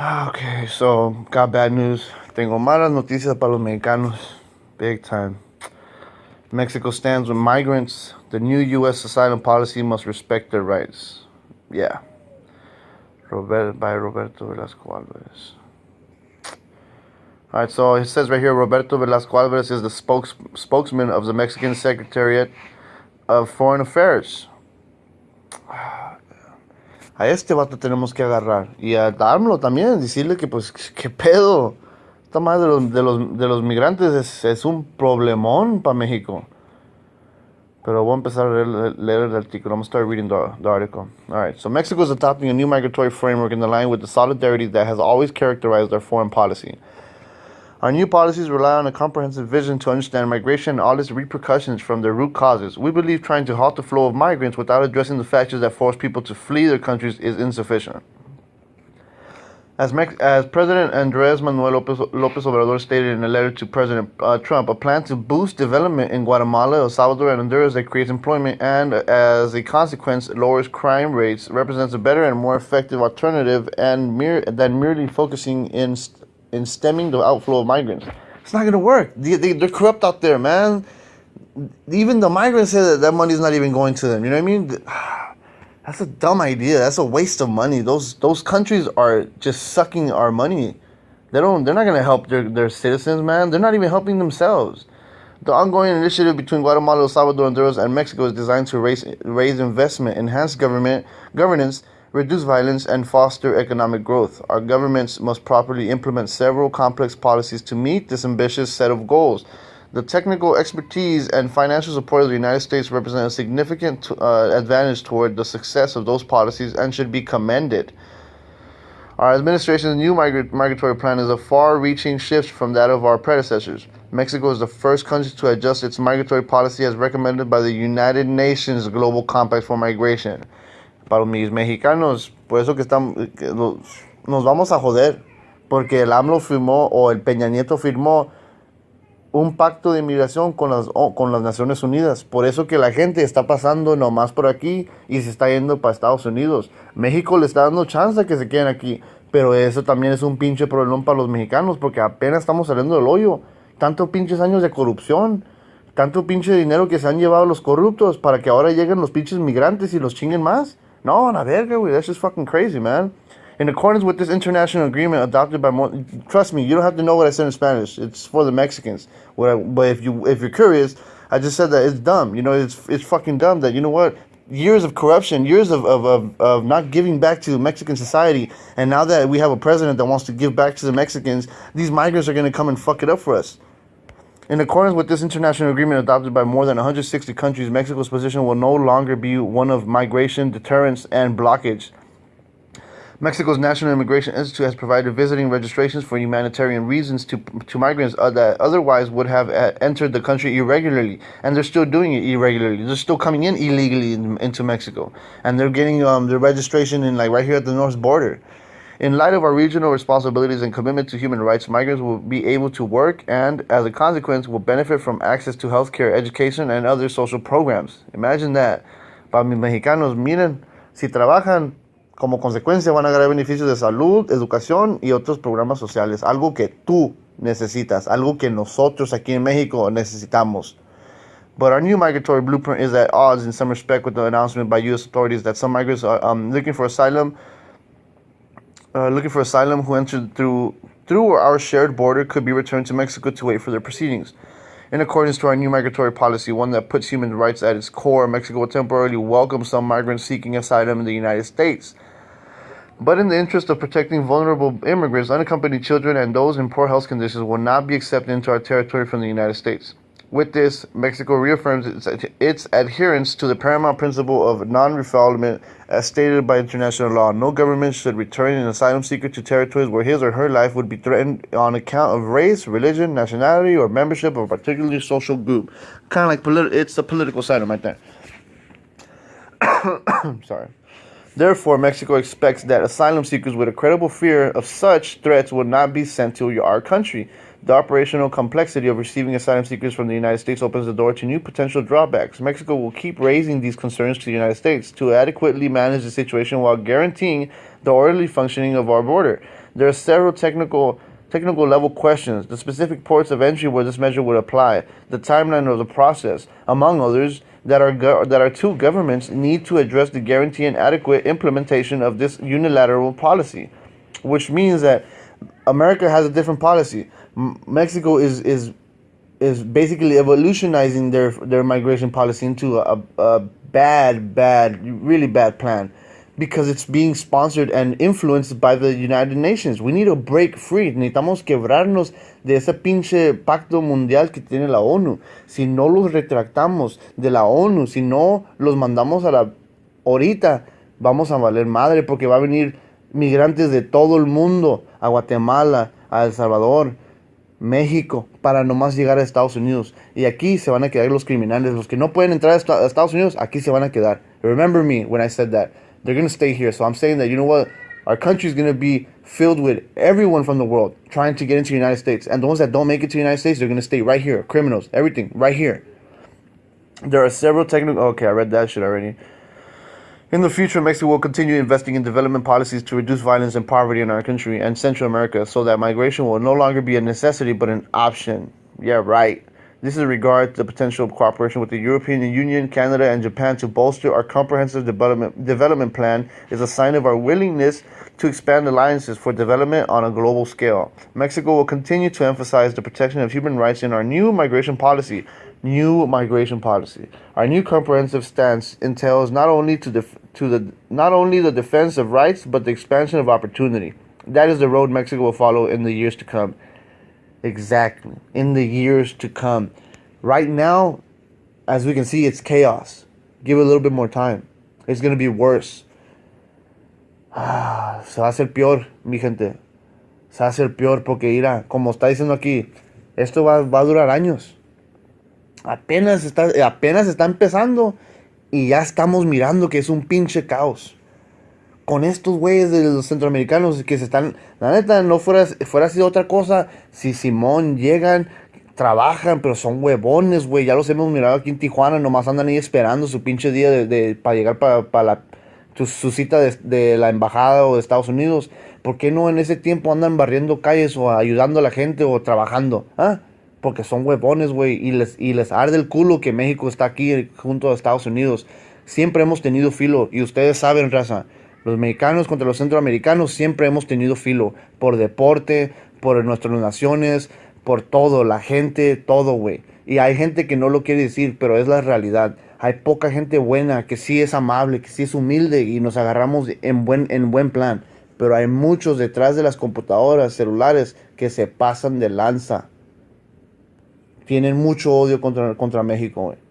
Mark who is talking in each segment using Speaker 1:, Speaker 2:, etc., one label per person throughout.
Speaker 1: Ah, okay, so got bad news. Tengo malas noticias para los mexicanos. Big time. Mexico stands with migrants. The new U.S. asylum policy must respect their rights. Yeah. Robert, by Roberto Velasco Alvarez. All right, so it says right here Roberto Velasco Alvarez is the spokes, spokesman of the Mexican Secretariat of Foreign Affairs. A este vato tenemos que agarrar. Y a Darmlo también, decirle que, pues, qué pedo. Esta madre de los, de los, de los migrantes es, es un problemón para México. Pero voy a empezar a leer, el artículo. I'm going to start reading the, the article. All right. So Mexico is adopting a new migratory framework in line with the solidarity that has always characterized our foreign policy. Our new policies rely on a comprehensive vision to understand migration and all its repercussions from their root causes. We believe trying to halt the flow of migrants without addressing the factors that force people to flee their countries is insufficient. As, as President Andrés Manuel Lopez, Lopez Obrador stated in a letter to President uh, Trump, a plan to boost development in Guatemala, El Salvador, and Honduras that creates employment and, as a consequence, lowers crime rates represents a better and more effective alternative and than merely focusing in, st- in stemming the outflow of migrants. It's not going to work. They, they, they're corrupt out there, man. Even the migrants say that that money's not even going to them. You know what I mean? That's a dumb idea. That's a waste of money. Those those countries are just sucking our money. They don't. They're not gonna help their, their citizens, man. They're not even helping themselves. The ongoing initiative between Guatemala, El Salvador, Honduras, and Mexico is designed to raise raise investment, enhance government governance, reduce violence, and foster economic growth. Our governments must properly implement several complex policies to meet this ambitious set of goals. The technical expertise and financial support of the United States represent a significant uh, advantage toward the success of those policies and should be commended. Our administration's new migra- migratory plan is a far reaching shift from that of our predecessors. Mexico is the first country to adjust its migratory policy as recommended by the United Nations Global Compact for Migration. Para mis mexicanos, por eso que estamos, nos vamos a joder, porque el AMLO firmó o el Peña Nieto firmó un pacto de inmigración con las, con las Naciones Unidas. Por eso que la gente está pasando nomás por aquí y se está yendo para Estados Unidos. México le está dando chance a que se queden aquí. Pero eso también es un pinche problema para los mexicanos porque apenas estamos saliendo del hoyo. Tanto pinches años de corrupción. Tanto pinche dinero que se han llevado los corruptos para que ahora lleguen los pinches migrantes y los chinguen más. No, a la verga, güey. That's just fucking crazy, man. In accordance with this international agreement adopted by more, trust me, you don't have to know what I said in Spanish. It's for the Mexicans. What I, but if you if you're curious, I just said that it's dumb. You know, it's it's fucking dumb that you know what years of corruption, years of, of, of, of not giving back to Mexican society, and now that we have a president that wants to give back to the Mexicans, these migrants are going to come and fuck it up for us. In accordance with this international agreement adopted by more than 160 countries, Mexico's position will no longer be one of migration, deterrence, and blockage. Mexico's National Immigration Institute has provided visiting registrations for humanitarian reasons to, to migrants uh, that otherwise would have uh, entered the country irregularly, and they're still doing it irregularly. They're still coming in illegally in, into Mexico, and they're getting um, their registration in like right here at the north border. In light of our regional responsibilities and commitment to human rights, migrants will be able to work and, as a consequence, will benefit from access to healthcare, education, and other social programs. Imagine that. Para mis mexicanos, miren, si trabajan, como consecuencia van a ganar beneficios de salud, educación y otros programas sociales. Algo que tú necesitas, algo que nosotros aquí en México necesitamos. But our new migratory blueprint is at odds in some respect with the announcement by U.S. authorities that some migrants are um, looking for asylum, uh, looking for asylum who entered through through our shared border could be returned to Mexico to wait for their proceedings. In accordance to our new migratory policy, one that puts human rights at its core, Mexico will temporarily welcome some migrants seeking asylum in the United States. But in the interest of protecting vulnerable immigrants, unaccompanied children, and those in poor health conditions will not be accepted into our territory from the United States. With this, Mexico reaffirms its, its adherence to the paramount principle of non refoulement as stated by international law. No government should return an asylum seeker to territories where his or her life would be threatened on account of race, religion, nationality, or membership of a particular social group. Kind of like politi- it's a political side asylum right there. Sorry. Therefore, Mexico expects that asylum seekers with a credible fear of such threats will not be sent to our country. The operational complexity of receiving asylum seekers from the United States opens the door to new potential drawbacks. Mexico will keep raising these concerns to the United States to adequately manage the situation while guaranteeing the orderly functioning of our border. There are several technical technical level questions, the specific ports of entry where this measure would apply, the timeline of the process, among others, that our, that our two governments need to address the guarantee and adequate implementation of this unilateral policy, which means that America has a different policy. M- Mexico is is is basically evolutionizing their their migration policy into a, a bad, bad, really bad plan because it's being sponsored and influenced by the United Nations. We need to break free. Necesitamos quebrarnos de ese pinche pacto mundial que tiene la ONU. Si no los retractamos de la ONU, si no los mandamos a la ahorita, vamos a valer madre porque va a venir migrantes de todo el mundo a Guatemala, a El Salvador, México, para nomás llegar a Estados Unidos. Y aquí se van a quedar los criminales, los que no pueden entrar a Estados Unidos, aquí se van a quedar. Remember me when I said that. They're going to stay here. So I'm saying that, you know what? Our country is going to be filled with everyone from the world trying to get into the United States. And the ones that don't make it to the United States, they're going to stay right here. Criminals, everything, right here. There are several technical. Okay, I read that shit already. In the future, Mexico will continue investing in development policies to reduce violence and poverty in our country and Central America so that migration will no longer be a necessity but an option. Yeah, right. This is regard to the potential cooperation with the European Union, Canada, and Japan to bolster our comprehensive development, development plan is a sign of our willingness to expand alliances for development on a global scale. Mexico will continue to emphasize the protection of human rights in our new migration policy. New migration policy. Our new comprehensive stance entails not only to, def- to the not only the defense of rights but the expansion of opportunity. That is the road Mexico will follow in the years to come. Exactly. In the years to come. Right now, as we can see, it's chaos. Give it a little bit more time. It's going to be worse. Ah, se va a hacer peor, mi gente. Se va a hacer peor porque, mira, como está diciendo aquí, esto va, va a durar años. Apenas está, apenas está empezando y ya estamos mirando que es un pinche caos con estos güeyes de los centroamericanos que se están, la neta, no fuera, fuera sido otra cosa, si Simón llegan, trabajan, pero son huevones, güey, ya los hemos mirado aquí en Tijuana, nomás andan ahí esperando su pinche día de, para llegar para la su, cita de, la embajada o de Estados Unidos. ¿Por qué no en ese tiempo andan barriendo calles o ayudando a la gente o trabajando? ¿Ah? Porque son huevones, güey, y les, y les arde el culo que México está aquí junto a Estados Unidos. Siempre hemos tenido filo, y ustedes saben, raza, los mexicanos contra los centroamericanos siempre hemos tenido filo. Por deporte, por nuestras naciones, por todo, la gente, todo, güey. Y hay gente que no lo quiere decir, pero es la realidad. Hay poca gente buena que sí es amable, que sí es humilde y nos agarramos en buen, en buen plan. Pero hay muchos detrás de las computadoras, celulares, que se pasan de lanza. Tienen mucho odio contra, contra México, güey.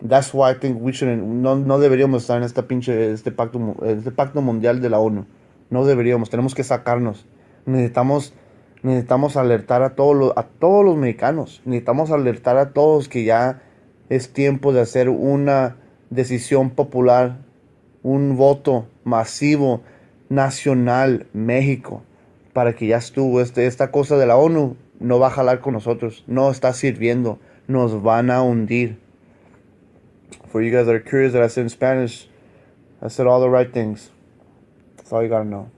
Speaker 1: That's why I think we shouldn't, no, no deberíamos estar en esta pinche, este pacto, este pacto mundial de la ONU. No deberíamos, tenemos que sacarnos. Necesitamos, necesitamos alertar a todos, los, a todos los mexicanos. Necesitamos alertar a todos que ya es tiempo de hacer una decisión popular, un voto masivo, nacional, México, para que ya estuvo. Este, esta cosa de la ONU no va a jalar con nosotros, no está sirviendo, nos van a hundir. For you guys that are curious that I said in Spanish, I said all the right things. That's all you gotta know.